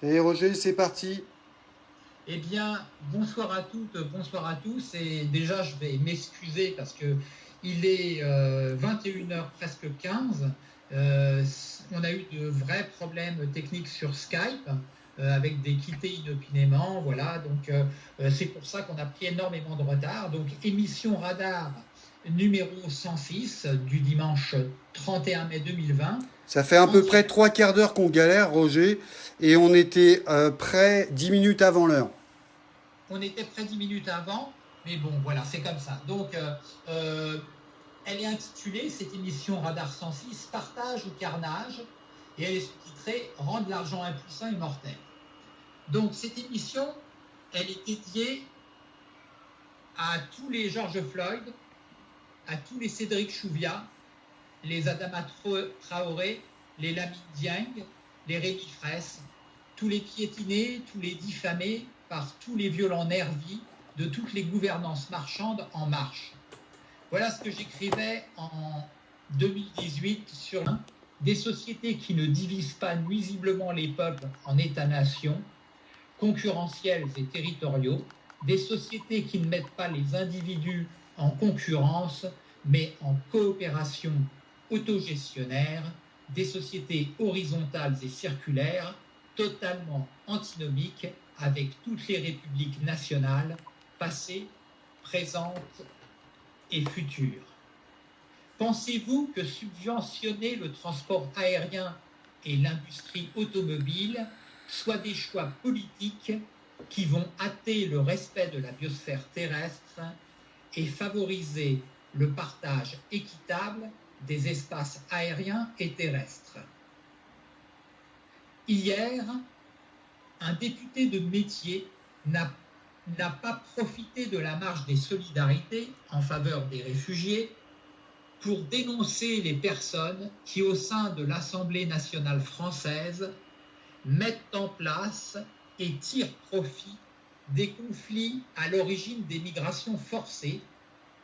Salut Roger, c'est parti. Eh bien, bonsoir à toutes, bonsoir à tous. Et déjà, je vais m'excuser parce que il est 21h euh, presque 15. Euh, on a eu de vrais problèmes techniques sur Skype euh, avec des quittés inopinément. Voilà, donc c'est pour ça qu'on a pris énormément de retard. Donc, émission radar numéro 106 du dimanche 31 mai 2020. Ça fait à peu près trois quarts d'heure qu'on galère, Roger, et on était euh, près dix minutes avant l'heure. On était près dix minutes avant, mais bon, voilà, c'est comme ça. Donc, euh, euh, elle est intitulée, cette émission Radar 106, Partage ou Carnage, et elle est sous-titrée Rendre l'argent impuissant et mortel. Donc, cette émission, elle est dédiée à tous les George Floyd, à tous les Cédric Chouviat, les Adama Traoré, les Lamine Dieng, les Rémi tous les piétinés, tous les diffamés par tous les violents nervis de toutes les gouvernances marchandes en marche. Voilà ce que j'écrivais en 2018 sur des sociétés qui ne divisent pas nuisiblement les peuples en États-nations, concurrentiels et territoriaux, des sociétés qui ne mettent pas les individus en concurrence, mais en coopération autogestionnaire, des sociétés horizontales et circulaires totalement antinomiques avec toutes les républiques nationales, passées, présentes et futures. Pensez-vous que subventionner le transport aérien et l'industrie automobile soient des choix politiques qui vont hâter le respect de la biosphère terrestre et favoriser le partage équitable des espaces aériens et terrestres. Hier, un député de métier n'a pas profité de la marche des solidarités en faveur des réfugiés pour dénoncer les personnes qui, au sein de l'Assemblée nationale française, mettent en place et tirent profit des conflits à l'origine des migrations forcées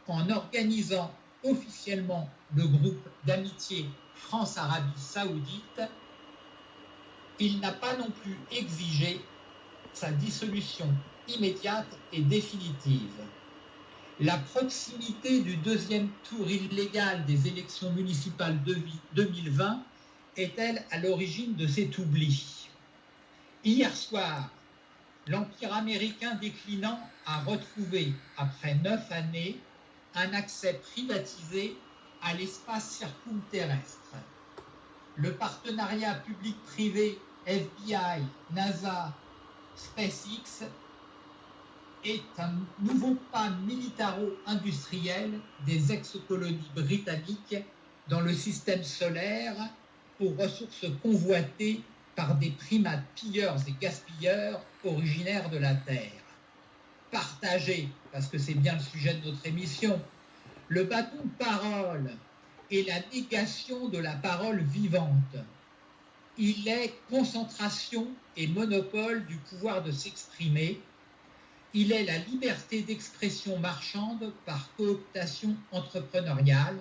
en organisant officiellement le groupe d'amitié France-Arabie saoudite, il n'a pas non plus exigé sa dissolution immédiate et définitive. La proximité du deuxième tour illégal des élections municipales de 2020 est-elle à l'origine de cet oubli? Hier soir, l'Empire américain déclinant a retrouvé, après neuf années, un accès privatisé à l'espace circumterrestre. Le partenariat public-privé FBI, NASA, SpaceX est un nouveau pas militaro-industriel des ex-colonies britanniques dans le système solaire aux ressources convoitées par des primates pilleurs et gaspilleurs originaires de la Terre. Partager, parce que c'est bien le sujet de notre émission, le bâton de parole est la négation de la parole vivante. Il est concentration et monopole du pouvoir de s'exprimer. Il est la liberté d'expression marchande par cooptation entrepreneuriale.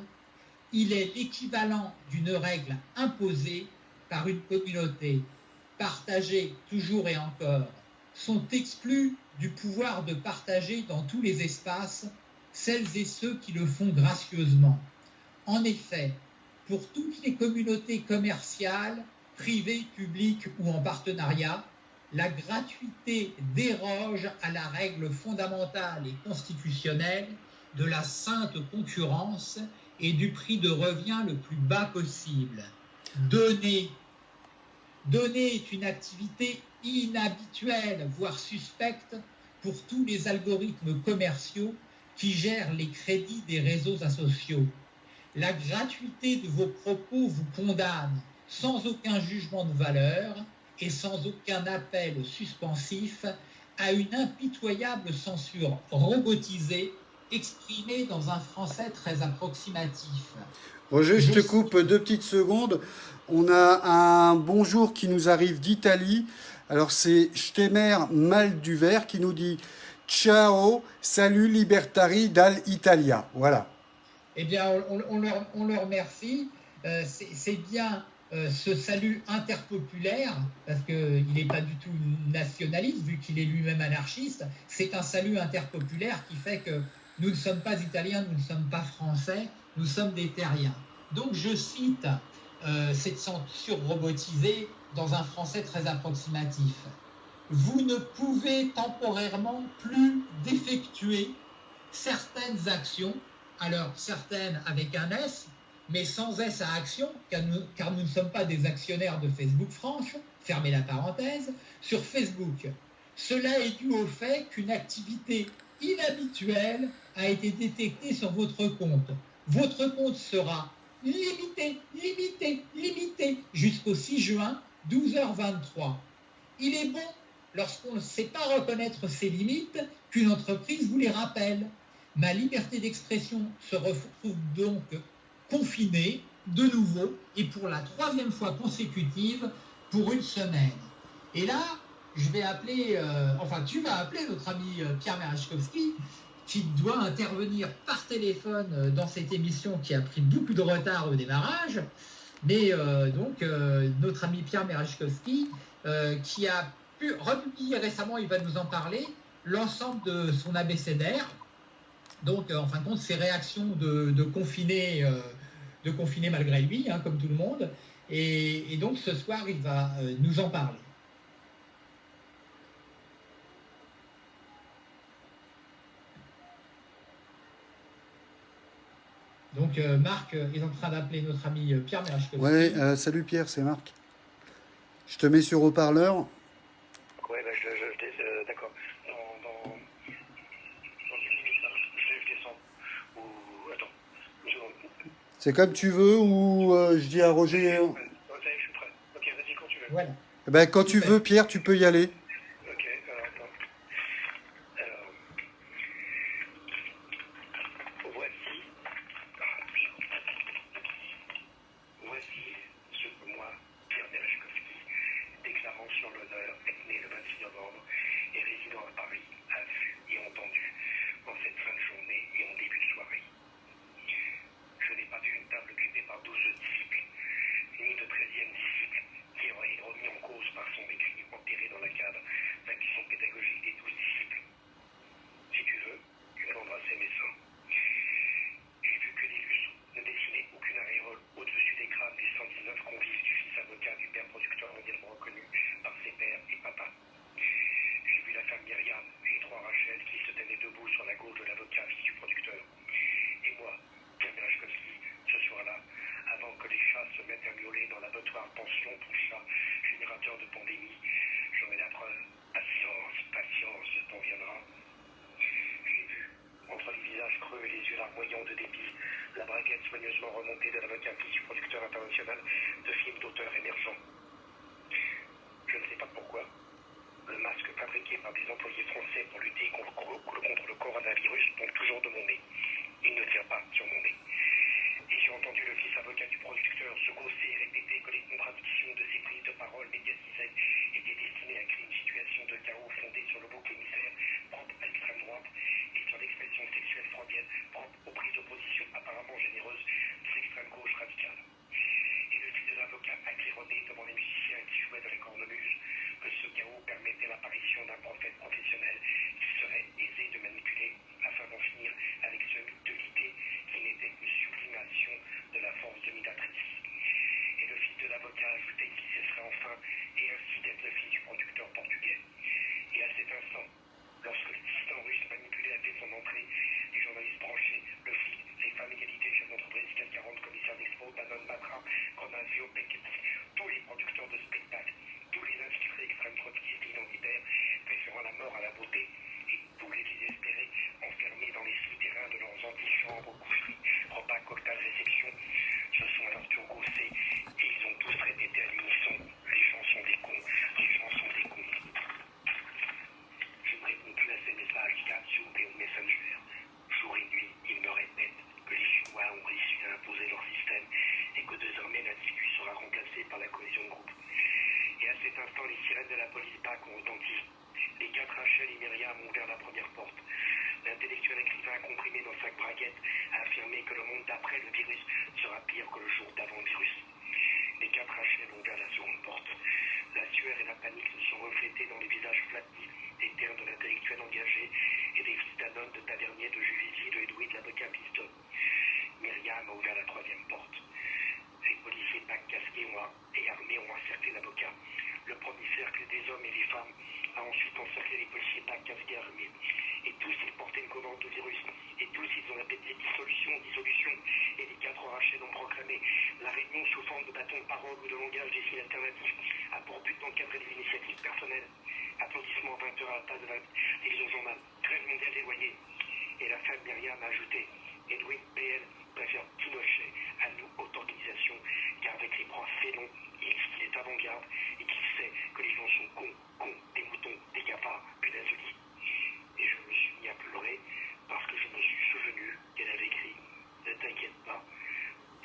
Il est l'équivalent d'une règle imposée par une communauté. Partagée toujours et encore sont exclus du pouvoir de partager dans tous les espaces celles et ceux qui le font gracieusement. En effet, pour toutes les communautés commerciales, privées, publiques ou en partenariat, la gratuité déroge à la règle fondamentale et constitutionnelle de la sainte concurrence et du prix de revient le plus bas possible. Donner. Donner est une activité inhabituelle, voire suspecte, pour tous les algorithmes commerciaux qui gèrent les crédits des réseaux sociaux. La gratuité de vos propos vous condamne sans aucun jugement de valeur et sans aucun appel suspensif à une impitoyable censure robotisée exprimée dans un français très approximatif. Roger, je te coupe deux petites secondes. On a un bonjour qui nous arrive d'Italie. Alors c'est Stemmer Malduvert qui nous dit Ciao, salut libertari dall'Italia. Voilà. Eh bien, on, leur, remercie. Euh, c'est bien euh, ce salut interpopulaire, parce qu'il n'est pas du tout nationaliste, vu qu'il est lui-même anarchiste, c'est un salut interpopulaire qui fait que nous ne sommes pas italiens, nous ne sommes pas français, nous sommes des terriens. Donc je cite euh, cette censure robotisée dans un français très approximatif. Vous ne pouvez temporairement plus d'effectuer certaines actions, alors certaines avec un S, mais sans S à action, car nous, ne sommes pas des actionnaires de Facebook France, fermez la parenthèse, sur Facebook. Cela est dû au fait qu'une activité inhabituelle a été détectée sur votre compte. Votre compte sera limité, limité, limité jusqu'au 6 juin, 12h23. Il est bon, lorsqu'on ne sait pas reconnaître ses limites, qu'une entreprise vous les rappelle. Ma liberté d'expression se retrouve donc confinée de nouveau et pour la troisième fois consécutive pour une semaine. Et là, je vais appeler, euh, enfin tu vas appeler notre ami euh, Pierre Merechkowski qui doit intervenir par téléphone euh, dans cette émission qui a pris beaucoup de retard au démarrage. Mais euh, donc, euh, notre ami Pierre Merechkowski, qui a pu republier récemment, il va nous en parler, l'ensemble de son abécédaire. Donc, en fin de compte, ses réactions de, confiner, de confiner malgré lui, hein, comme tout le monde. Et, donc, ce soir, il va nous en parler. Donc euh, Marc est en train d'appeler notre ami euh, Pierre Merachkowski. Ouais, euh, salut Pierre, c'est Marc. Je te mets sur haut-parleur. Ouais, bah, je, je, je d'accord. Dans, dans, dans 10 minutes, là, je, je descends. Ou, attends. C'est comme tu veux ou euh, je dis à Roger. Prêt. Ok, vas-y quand tu veux. Voilà. Eh ben, quand tu veux, Pierre, tu peux y aller. Ok, alors attends. Alors. Voici. Ah, putain. Voici ce que moi, Pierre Merechkowski, déclarant sur l'honneur, être né le 26 novembre et résidant à Paris, a vu et entendu en cette fin de journée et en début de soirée. Je n'ai pas vu une table occupée par 12 disciples, ni de 13e disciple qui aurait été remis en cause par son écrit enterré dans la cadre d'action pédagogique des 12 disciples. Si tu veux, tu vas embrasser mes seins. J'ai vu que des lustres ne dessinaient aucune aréole au-dessus des crânes des 119 convives du fils avocat du père producteur mondialement reconnu par ses pères et papa. J'ai vu la femme Myriam et les trois Rachel qui se tenaient debout sur la gauche de l'avocat fils du producteur. Et moi, Pierre Merachkowski, ce soir-là, avant que les chats se mettent à miauler dans l'abattoir pension pour chats générateur de pandémie, j'aurai la preuve. Patience, patience, le temps viendra. J'ai vu, entre les visages creux et les yeux larmoyants de dépit, soigneusement remontée de l'avocat fils du producteur international de films d'auteurs émergents. Je ne sais pas pourquoi. Le masque fabriqué par des employés français pour lutter contre le coronavirus tombe toujours de mon nez. Applaudissements 20 heures à la place de la télévision journal. Trêve mondiale des loyers. Et la femme Myriam a ajouté Edwin PL préfère Pinochet à nous, haute organisation, car avec les bras félons, il est avant-garde et qu'il sait que les gens sont cons, cons, des moutons, des cafards, punaises de lit. Et je me suis mis à pleurer parce que je me suis souvenu qu'elle avait écrit Ne t'inquiète pas,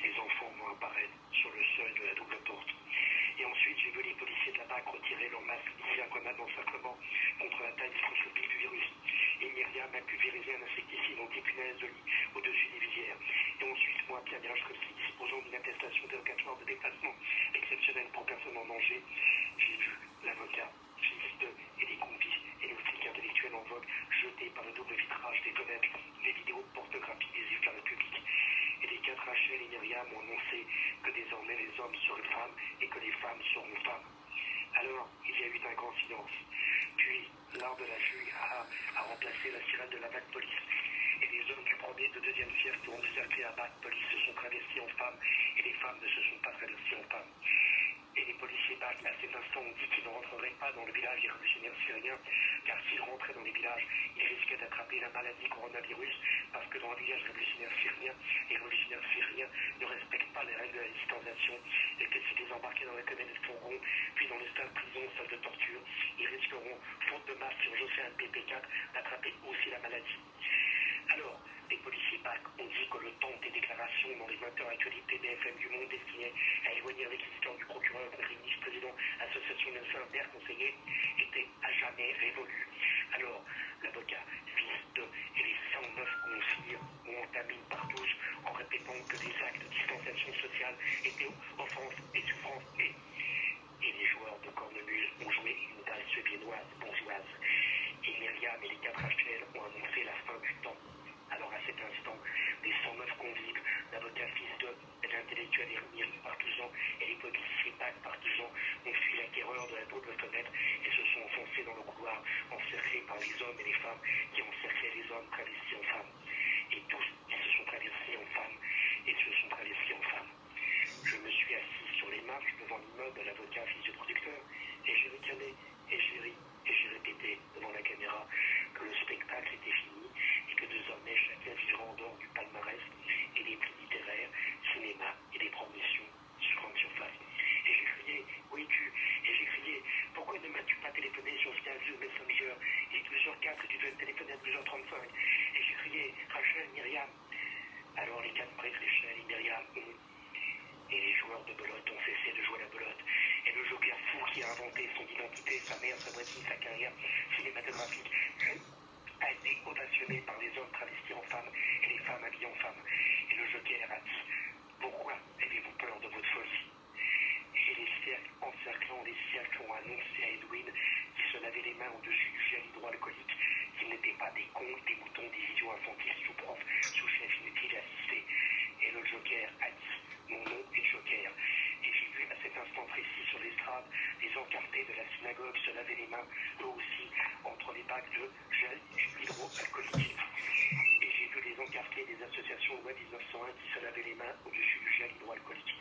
tes enfants vont apparaître sur le seuil de la double porte. Et ensuite, j'ai vu les policiers de la BAC retirer leur masque d'ici un connard d'encerclement contre la taille microscopique du virus. Et Myriam a pulvérisé un insecticide anti-punaise de lit au-dessus des visières. Et ensuite, moi, Pierre Mirachkowski, disposant d'une attestation dérogatoire de déplacement exceptionnel pour personnes en danger, j'ai vu l'avocat, fils de et les convices et le flic intellectuel en vogue jetés par le double vitrage des fenêtres les vidéos pornographiques des yeux de la République. Et les quatre Rachel et Myriam ont annoncé que désormais les hommes seraient femmes et que les femmes seront femmes. Alors, il y a eu un grand silence. Puis, l'art de la fugue a, a remplacé la sirène de la bac police. Et les hommes du premier et deuxième siècle qui ont encerclé la bac police se sont travestis en femmes et les femmes ne se sont pas travesties en femmes. Et les policiers BAC, à cet instant, ont dit qu'ils ne rentreraient pas dans le village des révolutionnaires syriens, car s'ils rentraient dans les villages, ils risquaient d'attraper la maladie coronavirus, parce que dans le village révolutionnaire syrien, les révolutionnaires syriens ne respectent pas les règles de la distanciation, et que s'ils désembarquaient dans la commune de Fourgon, puis dans les stades prison, salles de torture, ils risqueront, faute de masque sur un PP4, d'attraper aussi la maladie. Alors, les policiers BAC ont dit que le temps des déclarations dans les 20 heures actualités BFM du Monde destinées à éloigner l'histoire du procureur contre ministre-président, association de père conseillers, était à jamais révolu. Alors, l'avocat, fils de et les 109 conseillers ont entamé une partouche en répétant que des actes de distanciation sociale étaient offense et souffrance et, les joueurs de cornemuse ont joué une valse viennoise bourgeoise. Et Myriam et les quatre HL ont annoncé la fin du temps. Alors à cet instant, les 109 convives, l'avocat fils de l'intellectuel Ermir partisans et les policiers PAC partisans ont fui l'acquéreur de la double fenêtre et se sont enfoncés dans le couloir, encerclés par les hommes et les femmes qui encerclaient les hommes travestis en femmes. Et tous, ils se sont travestis en femmes et se sont travestis en femmes. Je me suis assis sur les marches devant l'immeuble de l'avocat fils du producteur et j'ai ricané et j'ai ri et j'ai répété devant la caméra que le spectacle était fini et que désormais chacun vivra en dehors du palmarès et des prix littéraires, cinéma et des promotions sur grande surface. Et j'ai crié, oui tu, et j'ai crié, pourquoi ne m'as-tu pas téléphoné sur Skype Messenger Il est 12h04 et tu devais me téléphoner à 12h35. Et j'ai crié, Rachel, Myriam. Alors les quatre Rachel et Myriam ont et les joueurs de belote ont cessé de jouer la belote. Et le joker fou qui a inventé son identité, sa mère, sa voisine, sa carrière cinématographique a été ovationné par les hommes travestis en femmes et les femmes habillées en femmes. Et le joker a dit Pourquoi avez-vous peur de votre folie? Et les cercles encerclant les cercles ont annoncé à Edwin qui se lavait les mains au-dessus du gel hydroalcoolique qu'ils n'étaient pas des cons, des moutons, des idiots infantiles sous prof, sous chef inutile assisté. Et le joker a dit mon nom est Joker. Et j'ai vu à cet instant précis sur l'estrade les encartés de la synagogue se laver les mains, eux aussi, entre les bacs de gel hydroalcoolique. Et j'ai vu les encartés des associations loi 1901 qui se lavaient les mains au-dessus du gel hydroalcoolique.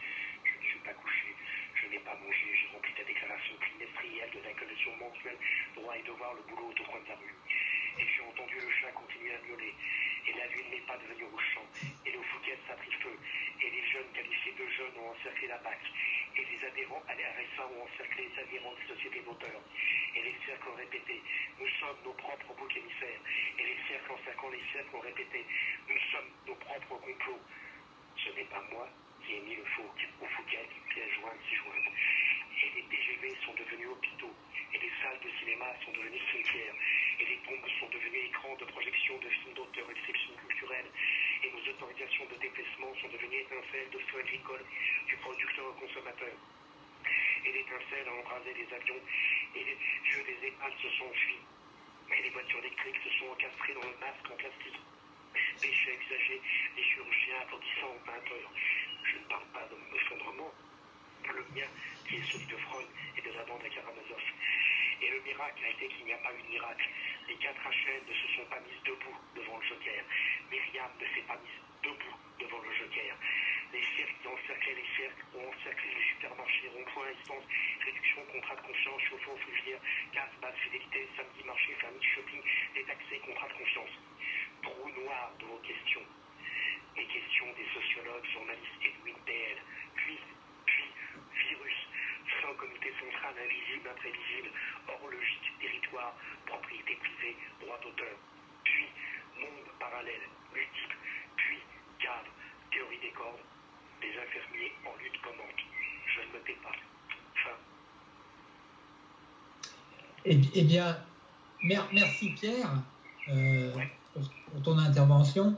Je ne suis pas couché, je n'ai pas mangé, j'ai rempli la déclaration trimestrielle de la commission mensuelle droit et devoir le boulot au coin de la rue. Et j'ai entendu le chat continuer à miauler. Et la lune n'est pas devenue au champ. Et le Fouquet a pris feu. Et les jeunes de jeunes ont encerclé la BAC. Et les adhérents à l'RSA ont encerclé les adhérents des sociétés d'auteurs. Et les cercles ont répété Nous sommes nos propres boucs émissaires. Et les cercles encerclant les cercles ont répété Nous sommes nos propres complots. Ce n'est pas moi qui ai mis le faux au Fouquet, pièce jointe, si jointe. Et les TGV sont devenus hôpitaux. Et les salles de cinéma sont devenues cimetières. Et les tombes sont devenues écrans de projection de films d'auteurs et de culturelles. Et nos autorisations de déplacement sont devenues étincelles de feu agricole du producteur au consommateur. et l'étincelle a embrasé les avions et les yeux des épales se sont enfuis. Et les voitures électriques se sont encastrées dans le masque en plastique. Déchets exagés, les chirurgiens applaudissant 20 heures. Je ne parle pas d'effondrement, le mien, qui est celui de Freud et de la bande à Karamazov. Et le miracle a été qu'il n'y a pas eu de miracle. Les quatre HN ne se sont pas mises debout devant le joker. Myriam ne s'est pas mise debout devant le joker. Les cirques qui encerclaient les cirques ont encerclé les supermarchés, ronds-points, essence, réduction, contrat de confiance, chauffeur, fougère, gaz, base, fidélité, samedi, marché, famille, shopping, détaxé, contrat de confiance. Trou noir de vos questions. Les questions des sociologues, journalistes Edwin PL, puis, puis, virus, fin comité central invisible, imprévisible, horlogique, territoire, propriété privée, droit d'auteur, puis, monde parallèle, multiple, puis, cadre, théorie des cordes, des infirmiers en lutte commentent. Je ne me tais pas. Fin. Eh, eh bien, mer- merci Pierre euh, Ouais. pour, pour ton intervention.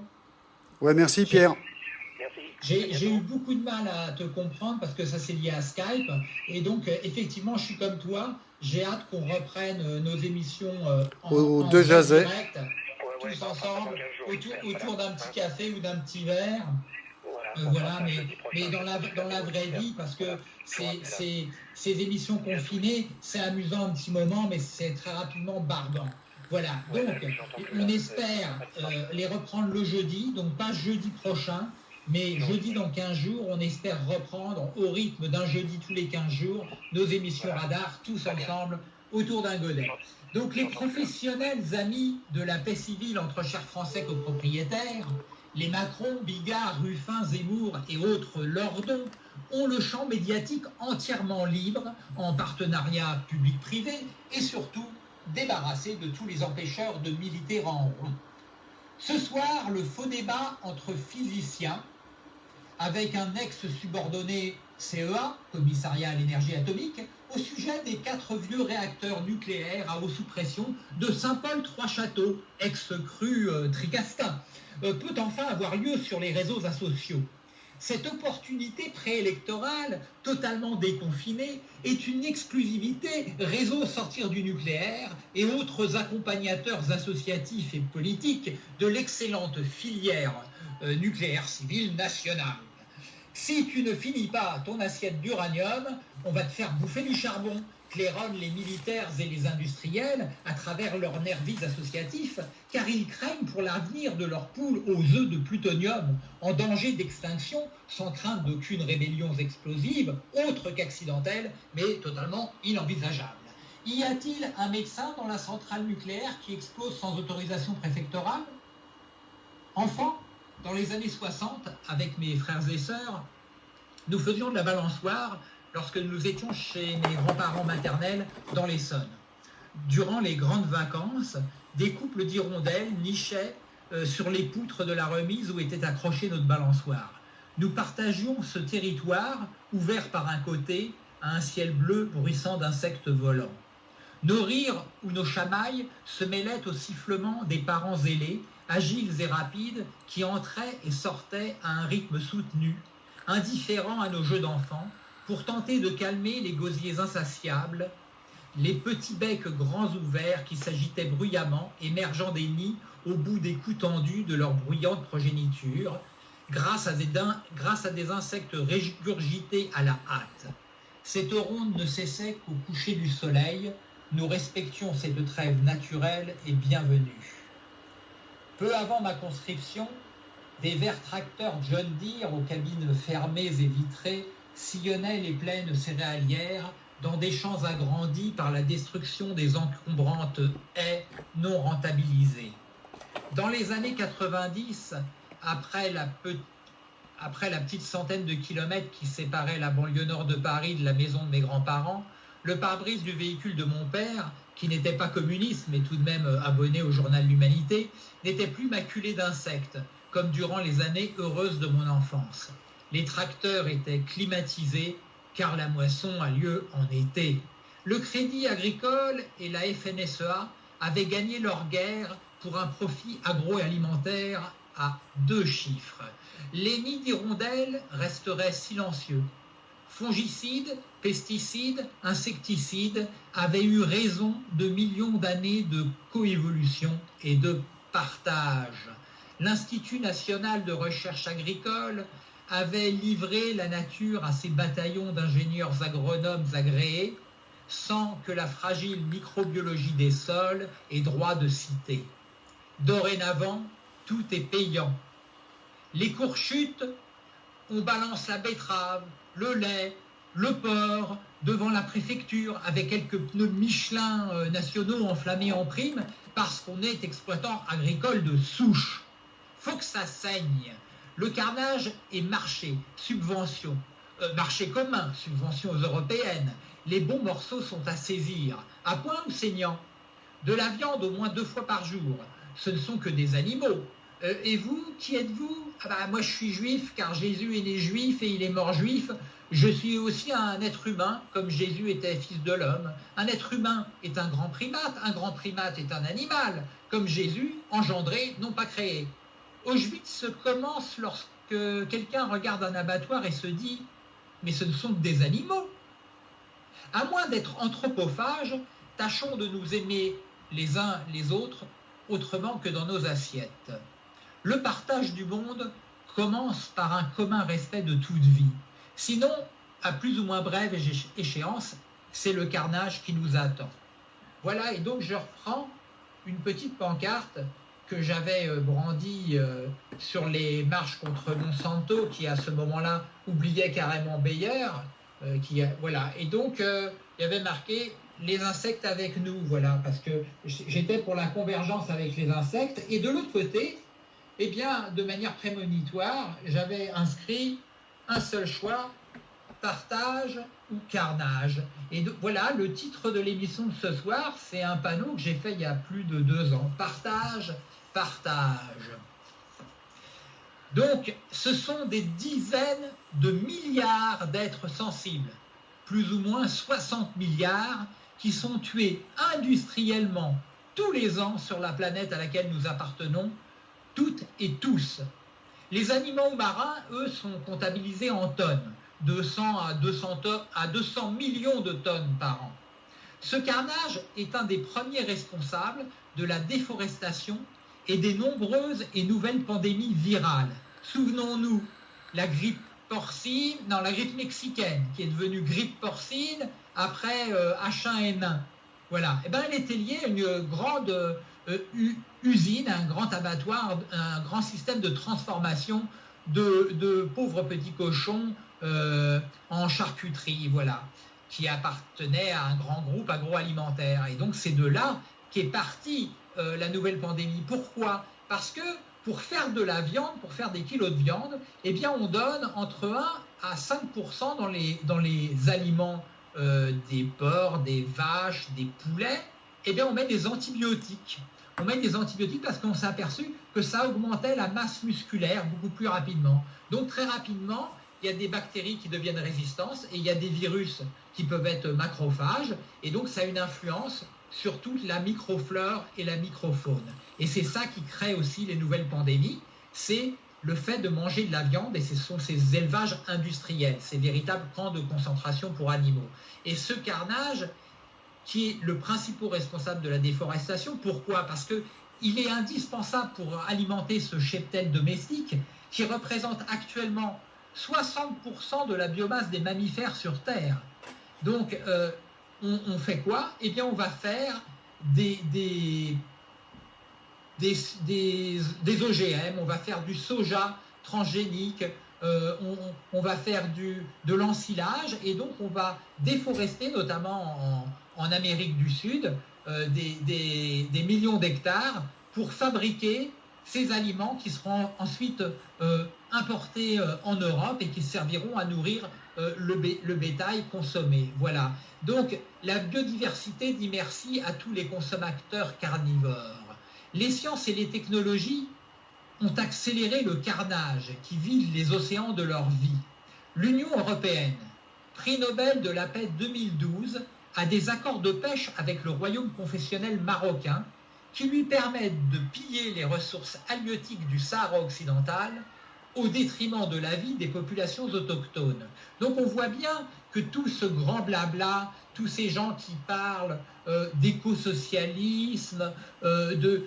Ouais, merci Pierre. J'ai eu beaucoup de mal à te comprendre parce que ça c'est lié à Skype. Et donc, euh, effectivement, je suis comme toi. J'ai hâte qu'on reprenne euh, nos émissions euh, en, Au en deux direct, Ouais, ouais, tous bah, ensemble, pendant 15 jours, autour, d'un petit café ou d'un petit verre. Voilà, Euh, mais, mais dans, la, dans la vraie vie, parce que c'est- ces émissions confinées, c'est amusant un petit moment, mais c'est très rapidement barbant. Voilà, donc on espère euh, les reprendre le jeudi, donc pas jeudi prochain, mais jeudi dans 15 jours, on espère reprendre au rythme d'un jeudi tous les 15 jours nos émissions Voilà. radar, tous ensemble, autour d'un godet. Donc les professionnels amis de la paix civile entre chers Français copropriétaires, les Macron, Bigard, Ruffin, Zemmour et autres lordons ont le champ médiatique entièrement libre en partenariat public-privé et surtout débarrassé de tous les empêcheurs de militer en rond. Ce soir, le faux débat entre physiciens avec un ex-subordonné CEA, Commissariat à l'énergie atomique, au sujet des quatre vieux réacteurs nucléaires à eau sous pression de Saint-Paul-Trois-Châteaux, ex-cru euh, Tricastin, euh, peut enfin avoir lieu sur les réseaux asociaux. Cette opportunité préélectorale, totalement déconfinée, est une exclusivité réseau sortir du nucléaire et autres accompagnateurs associatifs et politiques de l'excellente filière euh, nucléaire civile nationale. Si tu ne finis pas ton assiette d'uranium, on va te faire bouffer du charbon, claironnent les militaires et les industriels à travers leurs nervis associatifs, car ils craignent pour l'avenir de leurs poules aux œufs de plutonium en danger d'extinction, sans crainte d'aucune rébellion explosive, autre qu'accidentelle, mais totalement inenvisageable. Y a-t-il un médecin dans la centrale nucléaire qui explose sans autorisation préfectorale? Enfant, dans les années 60, avec mes frères et sœurs, nous faisions de la balançoire lorsque nous étions chez mes grands-parents maternels dans l'Essonne. Durant les grandes vacances, des couples d'hirondelles nichaient euh, sur les poutres de la remise où était accrochée notre balançoire. Nous partagions ce territoire ouvert par un côté à un ciel bleu bruissant d'insectes volants. Nos rires ou nos chamailles se mêlaient au sifflement des parents zélés, agiles et rapides, qui entraient et sortaient à un rythme soutenu, indifférents à nos jeux d'enfants, pour tenter de calmer les gosiers insatiables, les petits becs grands ouverts qui s'agitaient bruyamment, émergeant des nids au bout des coups tendus de leur bruyante progéniture, grâce à des, grâce à des insectes régurgités à la hâte. Cette ronde ne cessait qu'au coucher du soleil. Nous respections cette trêve naturelle et bienvenue. Peu avant ma conscription, des verts tracteurs John Deere aux cabines fermées et vitrées sillonnaient les plaines céréalières dans des champs agrandis par la destruction des encombrantes haies non rentabilisées. Dans les années 90, après la, après la petite centaine de kilomètres qui séparait la banlieue nord de Paris de la maison de mes grands-parents, le pare-brise du véhicule de mon père, qui n'était pas communiste mais tout de même euh, abonné au journal L'Humanité, n'était plus maculé d'insectes, comme durant les années heureuses de mon enfance. Les tracteurs étaient climatisés car la moisson a lieu en été. Le Crédit Agricole et la FNSEA avaient gagné leur guerre pour un profit agroalimentaire à deux chiffres. Les nids d'hirondelles resteraient silencieux. Fongicides, pesticides, insecticides avaient eu raison de millions d'années de coévolution et de partage. L'Institut national de recherche agricole avait livré la nature à ses bataillons d'ingénieurs agronomes agréés sans que la fragile microbiologie des sols ait droit de citer. Dorénavant, tout est payant. Les cours on balance la betterave, le lait, le porc devant la préfecture avec quelques pneus Michelin euh, nationaux enflammés en prime parce qu'on est exploitant agricole de souche. Faut que ça saigne. Le carnage est marché, subvention, euh, marché commun, subventions européennes. Les bons morceaux sont à saisir, à point ou saignant? De la viande au moins deux fois par jour. Ce ne sont que des animaux. Euh, et vous, qui êtes-vous? Ah bah, Moi, je suis juif car Jésus est né juif et il est mort juif. Je suis aussi un être humain, comme Jésus était fils de l'homme. Un être humain est un grand primate, un grand primate est un animal, comme Jésus, engendré, non pas créé. Auschwitz commence lorsque quelqu'un regarde un abattoir et se dit Mais ce ne sont que des animaux. À moins d'être anthropophages, tâchons de nous aimer les uns les autres autrement que dans nos assiettes. Le partage du monde commence par un commun respect de toute vie. Sinon, à plus ou moins brève échéance, c'est le carnage qui nous attend. Voilà, et donc je reprends une petite pancarte que j'avais euh, brandie euh, sur les marches contre Monsanto, qui à ce moment-là oubliait carrément Bayer. Euh, qui, voilà, et donc il y avait marqué les insectes avec nous, voilà, parce que j'étais pour la convergence avec les insectes. Et de l'autre côté, eh bien, de manière prémonitoire, j'avais inscrit un seul choix, partage ou carnage. Et voilà, le titre de l'émission de ce soir, c'est un panneau que j'ai fait il y a plus de deux ans. Partage, partage. Donc, ce sont des dizaines de milliards d'êtres sensibles, plus ou moins 60 milliards, qui sont tués industriellement tous les ans sur la planète à laquelle nous appartenons, toutes et tous. Les animaux marins, eux, sont comptabilisés en tonnes, 200 à 200, à 200 millions de tonnes par an. Ce carnage est un des premiers responsables de la déforestation et des nombreuses et nouvelles pandémies virales. Souvenons-nous, la grippe porcine, non, la grippe mexicaine, qui est devenue grippe porcine après H1N1. Euh, voilà. Eh ben, elle était liée à une grande euh, usine, un grand abattoir, un grand système de transformation de, pauvres petits cochons euh, en charcuterie, voilà, qui appartenait à un grand groupe agroalimentaire. Et donc c'est de là qu'est partie la nouvelle pandémie. Pourquoi? Parce que pour faire de la viande, pour faire des kilos de viande, eh bien, on donne entre 1 à 5 dans les, dans les aliments euh, des porcs, des vaches, des poulets. Eh bien, on met des antibiotiques. On met des antibiotiques parce qu'on s'est aperçu que ça augmentait la masse musculaire beaucoup plus rapidement. Donc, très rapidement, il y a des bactéries qui deviennent résistantes et il y a des virus qui peuvent être macrophages. Et donc, ça a une influence sur toute la microflore et la microfaune. Et c'est ça qui crée aussi les nouvelles pandémies, c'est le fait de manger de la viande, et ce sont ces élevages industriels, ces véritables camps de concentration pour animaux. Et ce carnage, qui est le principal responsable de la déforestation, pourquoi? Parce qu'il est indispensable pour alimenter ce cheptel domestique qui représente actuellement 60% de la biomasse des mammifères sur Terre. Donc, euh, on, fait quoi? Eh bien, on va faire des, OGM, on va faire du soja transgénique, euh, on, va faire du, de l'ensilage et donc on va déforester, notamment en, Amérique du Sud, euh, des, millions d'hectares pour fabriquer ces aliments qui seront ensuite euh, importés en Europe et qui serviront à nourrir le, le, bétail consommé. Voilà. Donc la biodiversité dit merci à tous les consommateurs carnivores. Les sciences et les technologies ont accéléré le carnage qui vide les océans de leur vie. L'Union européenne, prix Nobel de la paix 2012, a des accords de pêche avec le royaume confessionnel marocain qui lui permettent de piller les ressources halieutiques du Sahara occidental au détriment de la vie des populations autochtones. Donc on voit bien que tout ce grand blabla, tous ces gens qui parlent euh, d'écosocialisme, euh,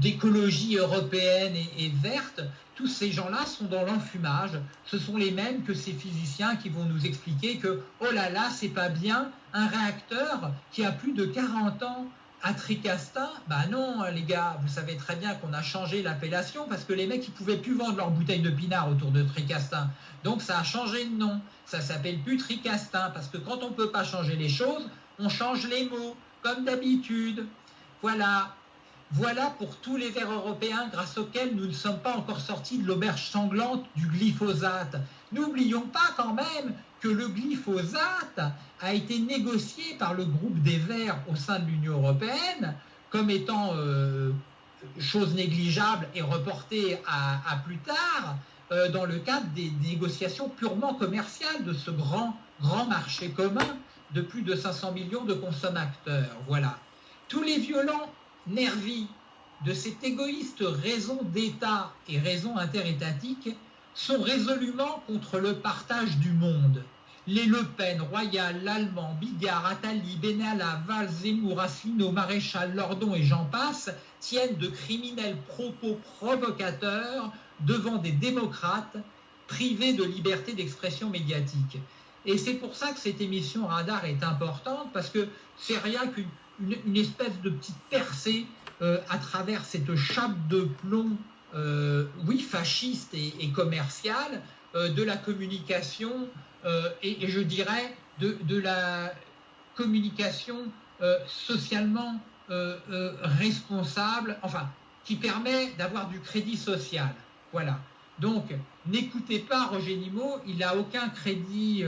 d'écologie européenne et, verte, tous ces gens-là sont dans l'enfumage. Ce sont les mêmes que ces physiciens qui vont nous expliquer que, oh là là, c'est pas bien, un réacteur qui a plus de 40 ans à Tricastin, bah non, les gars, vous savez très bien qu'on a changé l'appellation parce que les mecs, ils pouvaient plus vendre leurs bouteilles de pinard autour de Tricastin. Donc ça a changé de nom. Ça s'appelle plus Tricastin parce que quand on ne peut pas changer les choses, on change les mots, comme d'habitude. Voilà. Voilà pour tous les verts européens grâce auxquels nous ne sommes pas encore sortis de l'auberge sanglante du glyphosate. N'oublions pas quand même que le glyphosate a été négocié par le groupe des Verts au sein de l'Union européenne comme étant euh, chose négligeable et reportée à, plus tard euh, dans le cadre des négociations purement commerciales de ce grand, grand marché commun de plus de 500 millions de consommateurs. Voilà. Tous les violents nervis de cette égoïste raison d'État et raison interétatique sont résolument contre le partage du monde. Les Le Pen, Royal, Lallemand, Bigard, Attali, Benalla, Valls, Zemmour, Asselineau, Maréchal, Lordon et j'en passe tiennent de criminels propos provocateurs devant des démocrates privés de liberté d'expression médiatique. Et c'est pour ça que cette émission Radar est importante, parce que c'est rien qu'une espèce de petite percée euh, à travers cette chape de plomb euh, oui, fasciste et, commercial euh, de la communication et, je dirais de, la communication socialement responsable, enfin, qui permet d'avoir du crédit social. Voilà. Donc, n'écoutez pas Roger Nimot, il n'a aucun crédit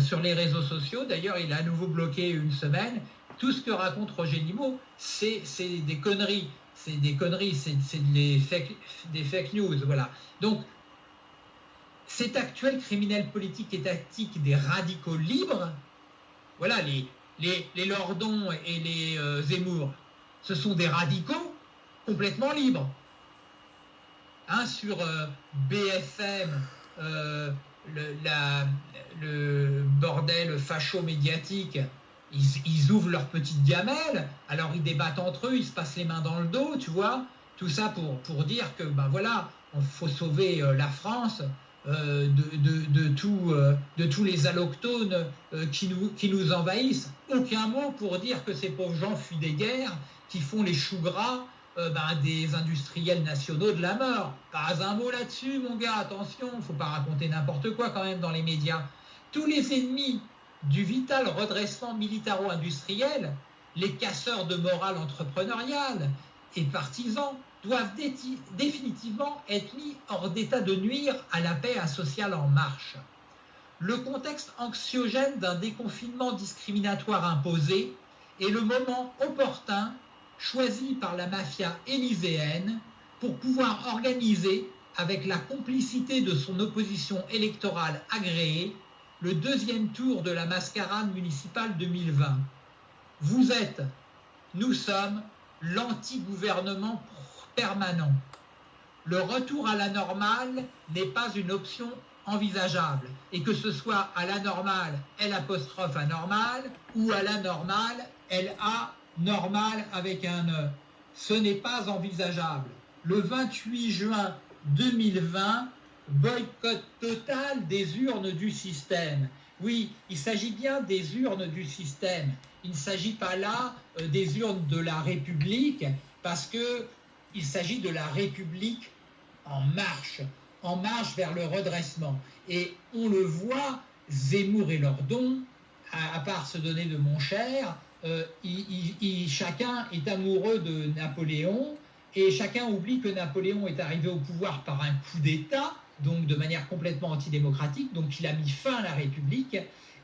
sur les réseaux sociaux. D'ailleurs, il a à nouveau bloqué une semaine. Tout ce que raconte Roger Nimot, c'est des conneries c'est des conneries, c'est des fake, news, voilà. Donc, cet actuel criminel politique et tactique des radicaux libres, voilà, les Lordons et les euh, Zemmour, ce sont des radicaux complètement libres. Hein, sur euh, BFM, euh, le, bordel facho-médiatique, ils, ouvrent leur petite gamelle, alors ils débattent entre eux, ils se passent les mains dans le dos, tu vois. Tout ça pour, dire que, ben voilà, il faut sauver euh, la France de tous les allochtones qui, nous, qui nous envahissent. Aucun mot pour dire que ces pauvres gens fuient des guerres, qui font les choux gras ben, des industriels nationaux de la mort. Pas un mot là-dessus, mon gars, attention, il ne faut pas raconter n'importe quoi quand même dans les médias. Tous les ennemis du vital redressement militaro-industriel, les casseurs de morale entrepreneuriale et partisans doivent définitivement être mis hors d'état de nuire à la paix sociale en marche. Le contexte anxiogène d'un déconfinement discriminatoire imposé est le moment opportun choisi par la mafia élyséenne pour pouvoir organiser, avec la complicité de son opposition électorale agréée, le deuxième tour de la mascarade municipale 2020. Vous êtes, nous sommes l'anti-gouvernement permanent. Le retour à la normale n'est pas une option envisageable. Et que ce soit à la normale, L apostrophe anormal, ou à la normale, LA normal avec un E. Ce n'est pas envisageable. Le 28 juin 2020, boycott total des urnes du système. Oui, il s'agit bien des urnes du système. Il ne s'agit pas là euh, des urnes de la République, parce que il s'agit de la République en marche, en marche vers le redressement. Et on le voit, Zemmour et Lordon, à, part se donner de mon cher, euh, chacun est amoureux de Napoléon, et chacun oublie que Napoléon est arrivé au pouvoir par un coup d'État, donc de manière complètement antidémocratique, donc il a mis fin à la République,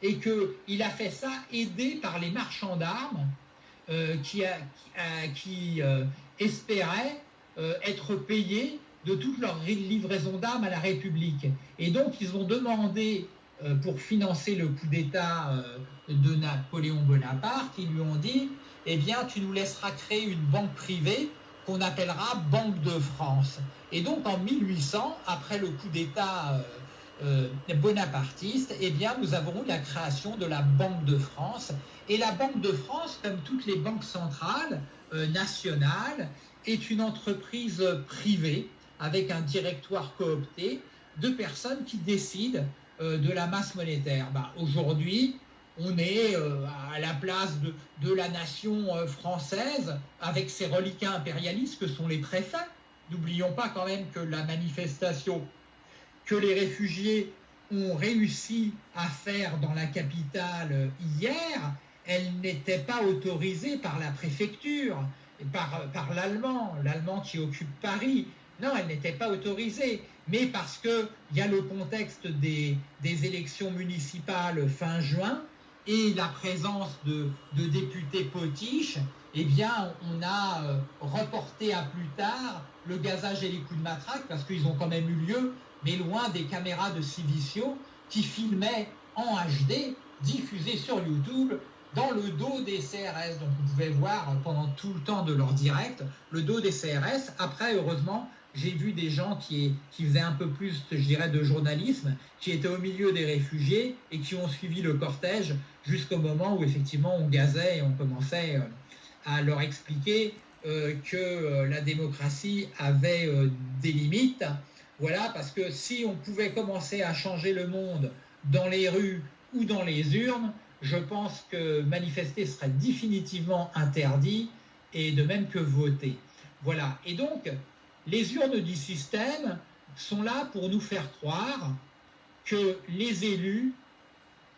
et qu'il a fait ça aidé par les marchands d'armes euh, qui, euh, espéraient être payés de toute leur livraison d'armes à la République. Et donc ils ont demandé, pour financer le coup d'État de Napoléon Bonaparte, ils lui ont dit, eh bien tu nous laisseras créer une banque privée qu'on appellera Banque de France. Et donc en 1800, après le coup d'État euh, euh, bonapartiste, eh bien, nous avons eu la création de la Banque de France. Et la Banque de France, comme toutes les banques centrales euh, nationales, est une entreprise privée avec un directoire coopté de personnes qui décident de la masse monétaire. Bah, aujourd'hui, on est à la place de, la nation française avec ses reliquats impérialistes que sont les préfets. N'oublions pas quand même que la manifestation que les réfugiés ont réussi à faire dans la capitale hier, elle n'était pas autorisée par la préfecture, par, l'Allemand, l'Allemand qui occupe Paris. Non, elle n'était pas autorisée, mais parce qu'il y a le contexte des, élections municipales fin juin et la présence de, députés potiches, eh on a euh, reporté à plus tard le gazage et les coups de matraque, parce qu'ils ont quand même eu lieu, mais loin des caméras de Civicio qui filmaient en HD, diffusés sur YouTube, dans le dos des CRS. Donc vous pouvez voir pendant tout le temps de leur direct le dos des CRS. Après, heureusement, j'ai vu des gens qui, faisaient un peu plus, je dirais, de journalisme, qui étaient au milieu des réfugiés et qui ont suivi le cortège jusqu'au moment où effectivement on gazait et on commençait euh, à leur expliquer euh, que euh, la démocratie avait des limites. Voilà, parce que si on pouvait commencer à changer le monde dans les rues ou dans les urnes, je pense que manifester serait définitivement interdit et de même que voter. Voilà. Et donc, les urnes du système sont là pour nous faire croire que les élus,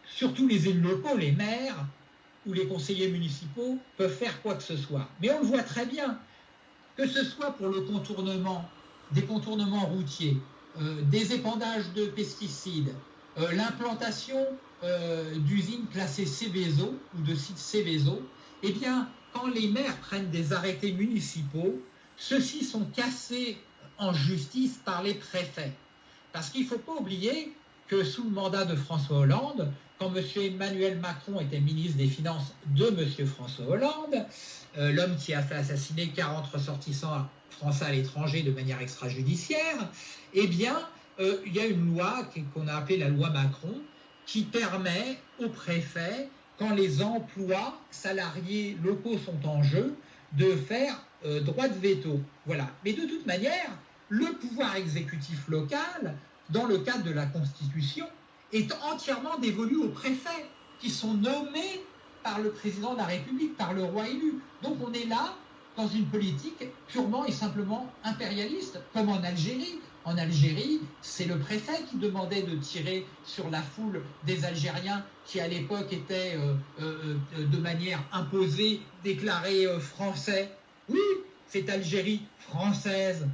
surtout les élus locaux, les maires, où les conseillers municipaux peuvent faire quoi que ce soit. Mais on le voit très bien, que ce soit pour le contournement, des contournements routiers, euh, des épandages de pesticides, euh, l'implantation euh, d'usines classées Céveso ou de sites Céveso, eh bien, quand les maires prennent des arrêtés municipaux, ceux-ci sont cassés en justice par les préfets. Parce qu'il ne faut pas oublier que sous le mandat de François Hollande, quand M. Emmanuel Macron était ministre des Finances de M. François Hollande, euh, l'homme qui a fait assassiner 40 ressortissants français à l'étranger de manière extrajudiciaire, eh bien, euh, il y a une loi qu'on a appelée la loi Macron qui permet aux préfets, quand les emplois salariés locaux sont en jeu, de faire euh, droit de veto. Voilà. Mais de toute manière, le pouvoir exécutif local, dans le cadre de la Constitution, est entièrement dévolu aux préfets, qui sont nommés par le président de la République, par le roi élu. Donc on est là dans une politique purement et simplement impérialiste, comme en Algérie. En Algérie, c'est le préfet qui demandait de tirer sur la foule des Algériens qui à l'époque étaient euh, euh, euh, de manière imposée déclarés français. Oui, c'est Algérie française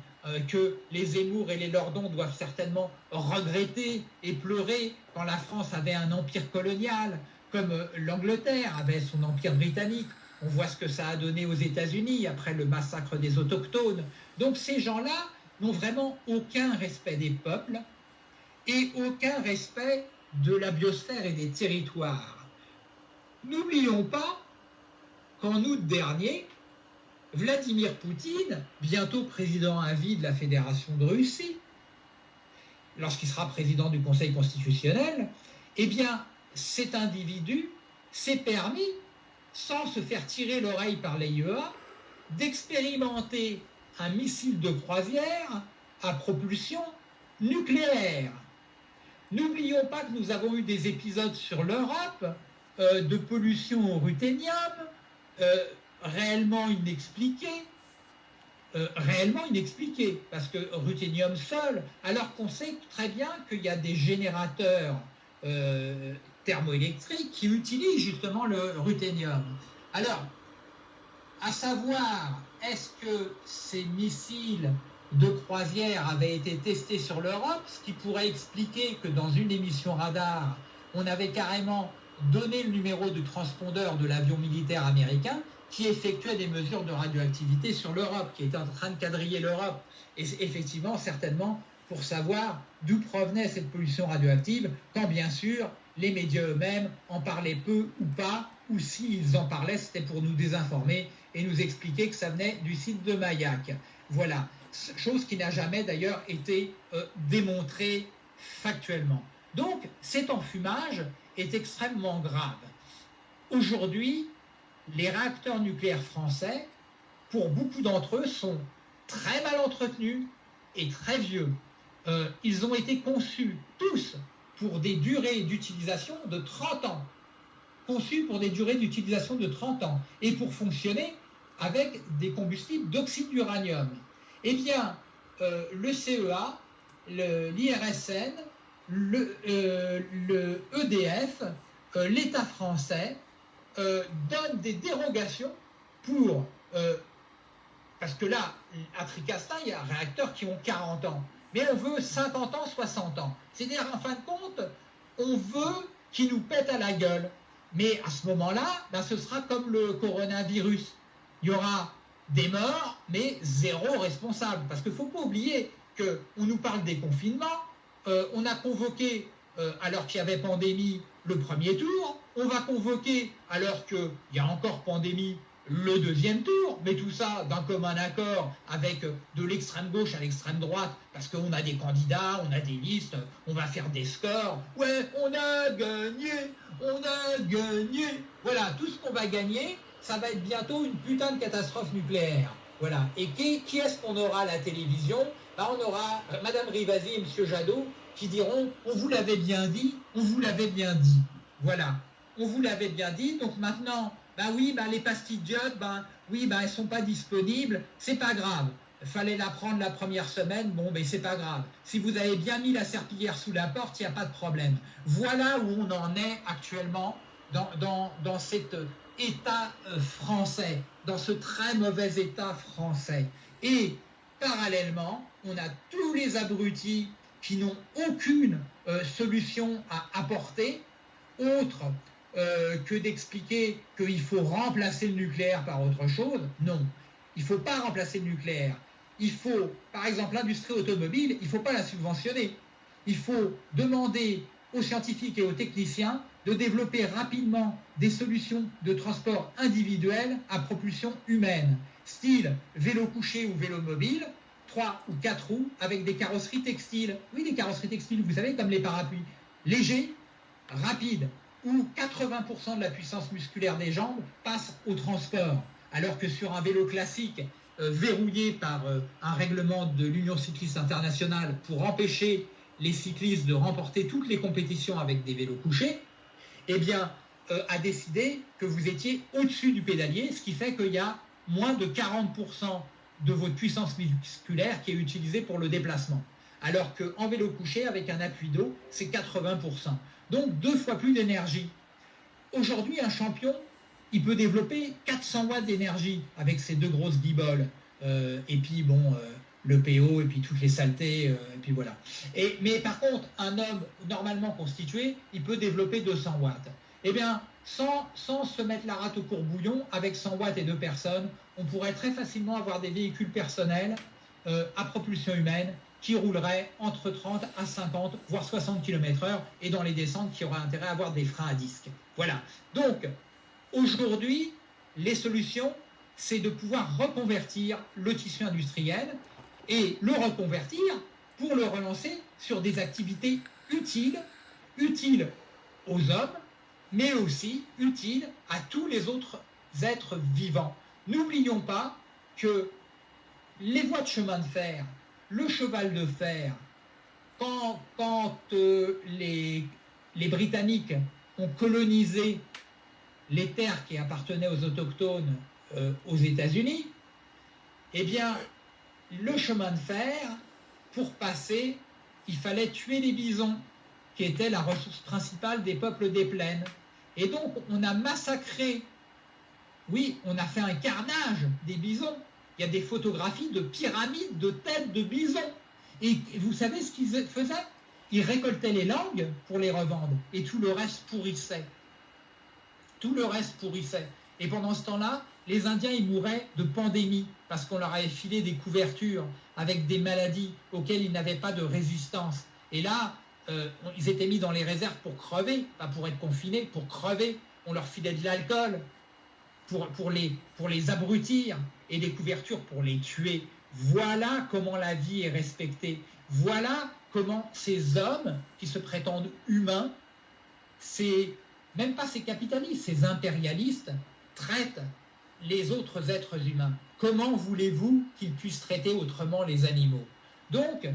que les Zemmour et les Lordons doivent certainement regretter et pleurer quand la France avait un empire colonial, comme l'Angleterre avait son empire britannique. On voit ce que ça a donné aux États-Unis après le massacre des autochtones. Donc ces gens-là n'ont vraiment aucun respect des peuples et aucun respect de la biosphère et des territoires. N'oublions pas qu'en août dernier, Vladimir Poutine, bientôt président à vie de la Fédération de Russie, lorsqu'il sera président du Conseil constitutionnel, eh bien, cet individu s'est permis, sans se faire tirer l'oreille par l'AIEA, d'expérimenter un missile de croisière à propulsion nucléaire. N'oublions pas que nous avons eu des épisodes sur l'Europe euh, de pollution au ruthénium, euh, réellement inexpliqué, euh, réellement inexpliqué, parce que ruthénium seul, alors qu'on sait très bien qu'il y a des générateurs thermoélectriques qui utilisent justement le ruthénium. Alors, à savoir, est-ce que ces missiles de croisière avaient été testés sur l'Europe, ce qui pourrait expliquer que dans une émission radar, on avait carrément donné le numéro du transpondeur de l'avion militaire américain qui effectuait des mesures de radioactivité sur l'Europe, qui était en train de quadriller l'Europe. Et effectivement, certainement, pour savoir d'où provenait cette pollution radioactive, quand bien sûr les médias eux-mêmes en parlaient peu ou pas, ou s'ils en parlaient, c'était pour nous désinformer et nous expliquer que ça venait du site de Mayak. Voilà, chose qui n'a jamais d'ailleurs été euh, démontrée factuellement. Donc cet enfumage est extrêmement grave. Aujourd'hui, les réacteurs nucléaires français, pour beaucoup d'entre eux, sont très mal entretenus et très vieux. Euh, ils ont été conçus tous pour des durées d'utilisation de 30 ans. Conçus pour des durées d'utilisation de 30 ans et pour fonctionner avec des combustibles d'oxyde d'uranium. Eh bien, euh, le CEA, l'IRSN, le, EDF, euh, e l'État français donnent des dérogations pour parce que là, à Tricastin, il y a un réacteur qui ont 40 ans. Mais on veut 50 ans, 60 ans. C'est-à-dire, en fin de compte, on veut qu'ils nous pètent à la gueule. Mais à ce moment-là, ben, ce sera comme le coronavirus. Il y aura des morts, mais zéro responsable. Parce qu'il ne faut pas oublier qu'on nous parle des confinements. Euh, on a convoqué, euh, alors qu'il y avait pandémie, le premier tour. On va convoquer, alors qu'il y a encore pandémie, le deuxième tour, mais tout ça d'un commun accord avec de l'extrême gauche à l'extrême droite, parce qu'on a des candidats, on a des listes, on va faire des scores. Ouais, on a gagné, on a gagné. Voilà, tout ce qu'on va gagner, ça va être bientôt une putain de catastrophe nucléaire. Voilà. Et qui, est-ce qu'on aura à la télévision? Bah, On aura Madame Rivasi et Monsieur Jadot qui diront on vous l'avait bien dit, on vous l'avait bien dit. Voilà. On vous l'avait bien dit, donc maintenant, ben oui, ben les pastilles d'iode, oui, elles sont pas disponibles, c'est pas grave. Fallait la prendre la première semaine, bon, ben c'est pas grave. Si vous avez bien mis la serpillière sous la porte, il n'y a pas de problème. Voilà où on en est actuellement dans, dans, cet état euh, français, dans ce très mauvais état français. Et parallèlement, on a tous les abrutis qui n'ont aucune euh, solution à apporter, autre euh, que d'expliquer qu'il faut remplacer le nucléaire par autre chose. Non, il ne faut pas remplacer le nucléaire. Il faut, par exemple, l'industrie automobile, il ne faut pas la subventionner. Il faut demander aux scientifiques et aux techniciens de développer rapidement des solutions de transport individuel à propulsion humaine, style vélo couché ou vélo mobile, trois ou quatre roues avec des carrosseries textiles. Oui, des carrosseries textiles, vous savez, comme les parapluies. Légers, rapides, où 80% de la puissance musculaire des jambes passe au transport, alors que sur un vélo classique euh, verrouillé par euh, un règlement de l'Union cycliste internationale pour empêcher les cyclistes de remporter toutes les compétitions avec des vélos couchés, eh bien, euh, a décidé que vous étiez au-dessus du pédalier, ce qui fait qu'il y a moins de 40% de votre puissance musculaire qui est utilisée pour le déplacement. Alors qu'en vélo couché, avec un appui d'eau, c'est 80% donc deux fois plus d'énergie. Aujourd'hui, un champion, il peut développer 400 watts d'énergie avec ses deux grosses guiboles. Euh, et puis, bon, euh, le PO, et puis toutes les saletés, euh, et puis voilà. Et, mais par contre, un homme normalement constitué, il peut développer 200 watts. Eh bien, sans, sans se mettre la rate au courbouillon, avec 100 watts et deux personnes, on pourrait très facilement avoir des véhicules personnels à propulsion humaine qui roulerait entre 30 à 50, voire 60 km/h, et dans les descentes qui aura intérêt à avoir des freins à disque. Voilà. Donc, aujourd'hui, les solutions, c'est de pouvoir reconvertir le tissu industriel et le reconvertir pour le relancer sur des activités utiles, utiles aux hommes, mais aussi utiles à tous les autres êtres vivants. N'oublions pas que les voies de chemin de fer le cheval de fer, quand, euh, les, Britanniques ont colonisé les terres qui appartenaient aux autochtones euh, aux États-Unis, eh bien, le chemin de fer, pour passer, il fallait tuer les bisons, qui étaient la ressource principale des peuples des plaines. Et donc, on a massacré, oui, on a fait un carnage des bisons, il y a des photographies de pyramides de têtes de bisons. Et vous savez ce qu'ils faisaient? Ils récoltaient les langues pour les revendre et tout le reste pourrissait. Tout le reste pourrissait. Et pendant ce temps-là, les Indiens, ils mouraient de pandémie parce qu'on leur avait filé des couvertures avec des maladies auxquelles ils n'avaient pas de résistance. Et là, euh, ils étaient mis dans les réserves pour crever, pas pour être confinés, pour crever. on leur filait de l'alcool pour, les, abrutir et des couvertures pour les tuer. Voilà comment la vie est respectée. Voilà comment ces hommes qui se prétendent humains, même pas ces capitalistes, ces impérialistes, traitent les autres êtres humains. Comment voulez-vous qu'ils puissent traiter autrement les animaux? Donc,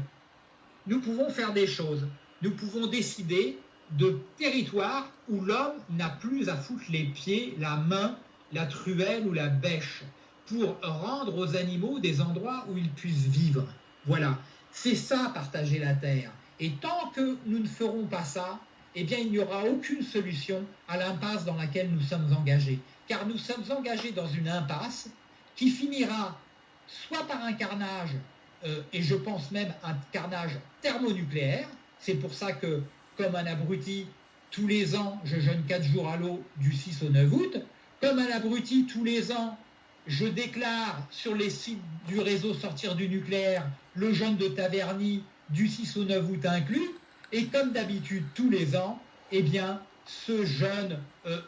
nous pouvons faire des choses. Nous pouvons décider de territoires où l'homme n'a plus à foutre les pieds, la main, la truelle ou la bêche pour rendre aux animaux des endroits où ils puissent vivre. Voilà, c'est ça partager la terre. Et tant que nous ne ferons pas ça, eh bien il n'y aura aucune solution à l'impasse dans laquelle nous sommes engagés. Car nous sommes engagés dans une impasse qui finira soit par un carnage, euh, et je pense même un carnage thermonucléaire. C'est pour ça que, comme un abruti, tous les ans, je jeûne 4 jours à l'eau du 6 au 9 août. Comme un abruti, tous les ans, je déclare sur les sites du réseau Sortir du nucléaire le jeûne de Taverny du 6 au 9 août inclus. Et comme d'habitude, tous les ans, eh bien, ce jeûne euh,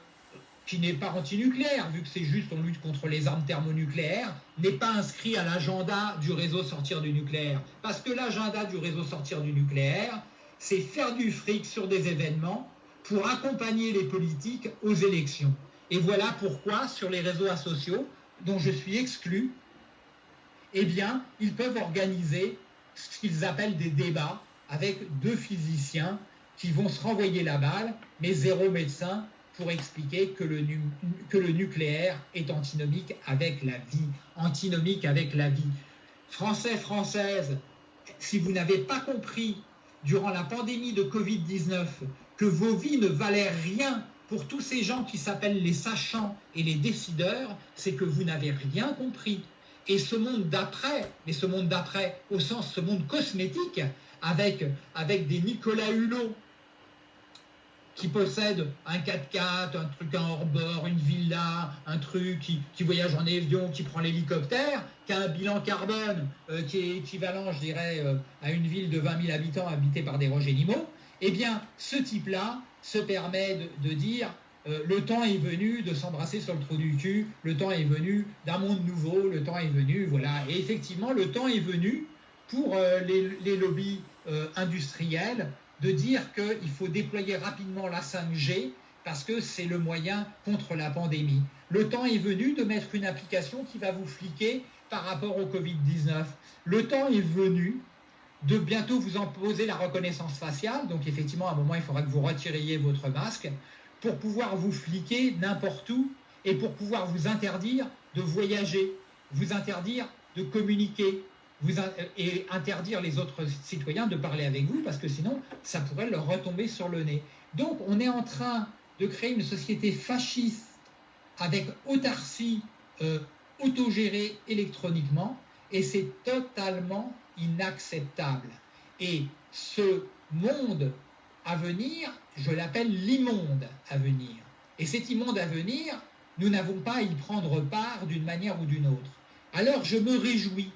qui n'est pas antinucléaire, vu que c'est juste on lutte contre les armes thermonucléaires, n'est pas inscrit à l'agenda du réseau Sortir du nucléaire. Parce que l'agenda du réseau Sortir du nucléaire, c'est faire du fric sur des événements pour accompagner les politiques aux élections. Et voilà pourquoi, sur les réseaux sociaux, dont je suis exclu, eh bien, ils peuvent organiser ce qu'ils appellent des débats avec deux physiciens qui vont se renvoyer la balle, mais zéro médecin pour expliquer que le, nucléaire est antinomique avec la vie, antinomique avec la vie. Français, Françaises, si vous n'avez pas compris durant la pandémie de Covid-19 que vos vies ne valaient rien pour tous ces gens qui s'appellent les sachants et les décideurs, c'est que vous n'avez rien compris. Et ce monde d'après, mais ce monde d'après au sens ce monde cosmétique, avec des Nicolas Hulot qui possèdent un 4x4, un truc en hors-bord, une villa, un truc qui, voyage en avion, qui prend l'hélicoptère, qui a un bilan carbone euh, qui est équivalent, je dirais, euh, à une ville de 20 000 habitants habitée par des animaux, eh bien, ce type-là, se permet de, dire euh, le temps est venu de s'embrasser sur le trou du cul, le temps est venu d'un monde nouveau, le temps est venu, voilà. Et effectivement, le temps est venu pour les, lobbies industriels de dire qu'il faut déployer rapidement la 5G parce que c'est le moyen contre la pandémie. Le temps est venu de mettre une application qui va vous fliquer par rapport au Covid-19. Le temps est venu de bientôt vous imposer la reconnaissance faciale. Donc effectivement, à un moment, il faudra que vous retiriez votre masque pour pouvoir vous fliquer n'importe où et pour pouvoir vous interdire de voyager, vous interdire de communiquer vous, et interdire les autres citoyens de parler avec vous parce que sinon, ça pourrait leur retomber sur le nez. Donc on est en train de créer une société fasciste avec autarcie euh, autogérée électroniquement et c'est totalement inacceptable. Et ce monde à venir, je l'appelle l'immonde à venir. Et cet immonde à venir, nous n'avons pas à y prendre part d'une manière ou d'une autre. Alors je me réjouis.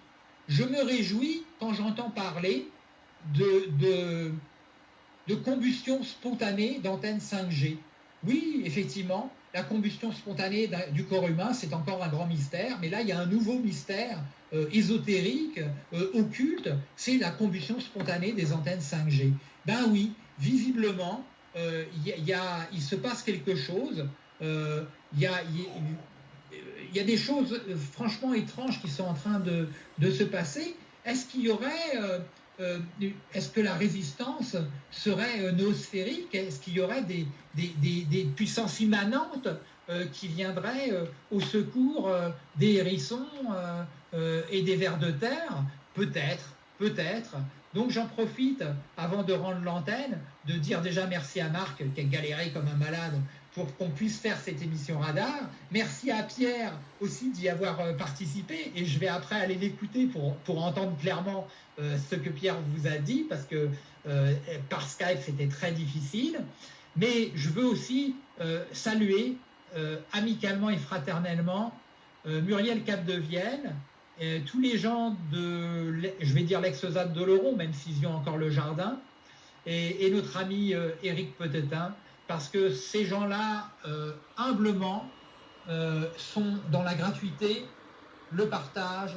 Je me réjouis quand j'entends parler de, de, combustion spontanée d'antennes 5G. Oui, effectivement, la combustion spontanée du corps humain, c'est encore un grand mystère, mais là, il y a un nouveau mystère euh, ésotérique, euh, occulte, c'est la combustion spontanée des antennes 5G. Ben oui, visiblement, euh, il se passe quelque chose. Y a, des choses franchement étranges qui sont en train de, se passer. Est-ce qu'il y aurait est-ce que la résistance serait noosphérique? Est-ce qu'il y aurait des, puissances immanentes qui viendraient au secours des hérissons euh, et des vers de terre? Peut-être, peut-être. Donc j'en profite, avant de rendre l'antenne, de dire déjà merci à Marc qui a galéré comme un malade pour qu'on puisse faire cette émission radar. Merci à Pierre aussi d'y avoir euh, participé et je vais après aller l'écouter pour, pour entendre clairement euh, ce que Pierre vous a dit parce que par Skype c'était très difficile. Mais je veux aussi saluer amicalement et fraternellement Muriel Cap de Vienne, tous les gens de, je vais dire l'ex-ZAD de même s'ils ont encore le jardin, et, notre ami euh, Éric Petetin, parce que ces gens-là, euh, humblement, euh, sont dans la gratuité, le partage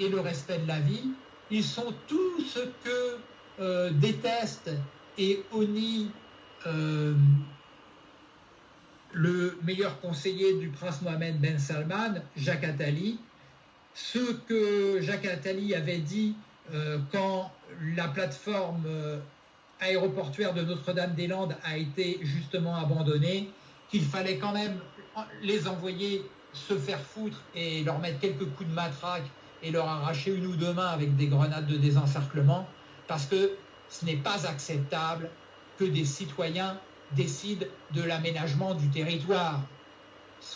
et le respect de la vie. Ils sont tout ce que euh, déteste et honnit le meilleur conseiller du prince Mohamed Ben Salman, Jacques Attali, ce que Jacques Attali avait dit quand la plateforme aéroportuaire de Notre-Dame-des-Landes a été justement abandonnée, qu'il fallait quand même les envoyer se faire foutre et leur mettre quelques coups de matraque et leur arracher une ou deux mains avec des grenades de désencerclement, parce que ce n'est pas acceptable que des citoyens décident de l'aménagement du territoire.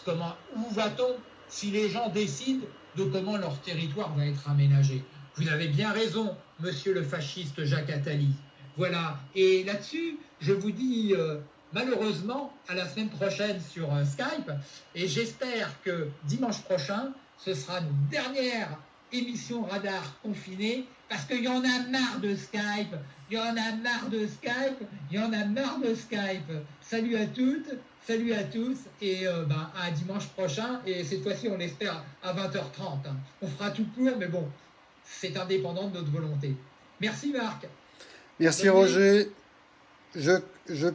Comment, où va-t-on si les gens décident de comment leur territoire va être aménagé? Vous avez bien raison, monsieur le fasciste Jacques Attali. Voilà, et là-dessus, je vous dis euh, malheureusement à la semaine prochaine sur euh, Skype, et j'espère que dimanche prochain, ce sera une dernière émission radar confinée parce qu'il y en a marre de Skype, il y en a marre de Skype, il y en a marre de Skype. Salut à toutes, salut à tous et euh, ben, à dimanche prochain et cette fois-ci on l'espère à 20h30. Hein. On fera tout pour mais bon, c'est indépendant de notre volonté. Merci Marc. Merci Roger. Je, je